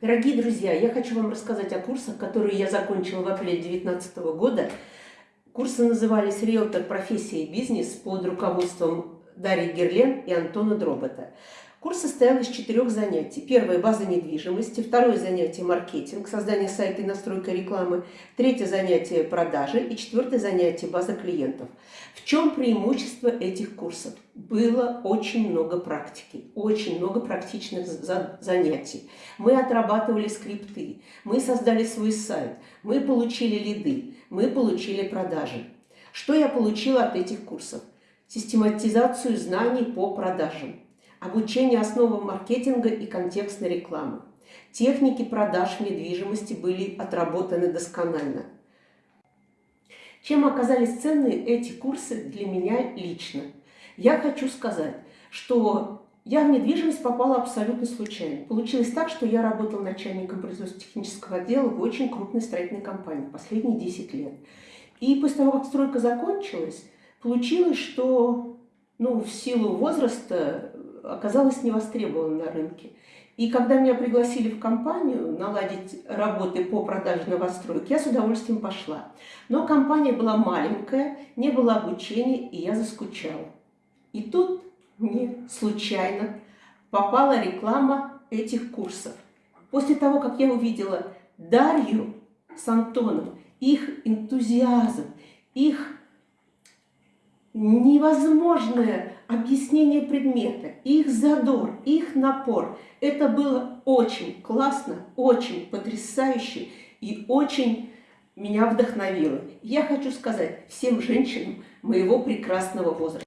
Дорогие друзья, я хочу вам рассказать о курсах, которые я закончила в апреле 2019 года. Курсы назывались «Риэлтор. Профессия и бизнес» под руководством Дарьи Герлен и Антона Дробота. Курс состоял из четырех занятий. Первое – база недвижимости, второе занятие – маркетинг, создание сайта и настройка рекламы, третье занятие – продажи и четвертое занятие – база клиентов. В чем преимущество этих курсов? Было очень много практики, очень много практичных занятий. Мы отрабатывали скрипты, мы создали свой сайт, мы получили лиды, мы получили продажи. Что я получила от этих курсов? Систематизацию знаний по продажам обучение основам маркетинга и контекстной рекламы. Техники продаж недвижимости были отработаны досконально. Чем оказались ценны эти курсы для меня лично? Я хочу сказать, что я в недвижимость попала абсолютно случайно. Получилось так, что я работала начальником производственно-технического отдела в очень крупной строительной компании последние 10 лет. И после того, как стройка закончилась, получилось, что ну, в силу возраста оказалась не на рынке. И когда меня пригласили в компанию наладить работы по продаже новостроек, я с удовольствием пошла. Но компания была маленькая, не было обучения, и я заскучала. И тут мне случайно попала реклама этих курсов. После того, как я увидела Дарью с Антоном, их энтузиазм, их невозможное объяснение предмета, их задор, их напор. Это было очень классно, очень потрясающе и очень меня вдохновило. Я хочу сказать всем женщинам моего прекрасного возраста.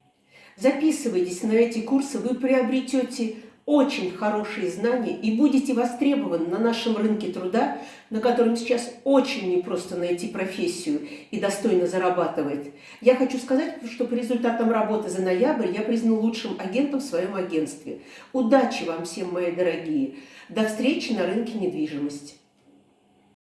Записывайтесь на эти курсы, вы приобретете очень хорошие знания и будете востребованы на нашем рынке труда, на котором сейчас очень непросто найти профессию и достойно зарабатывать. Я хочу сказать, что по результатам работы за ноябрь я признан лучшим агентом в своем агентстве. Удачи вам всем, мои дорогие! До встречи на рынке недвижимости!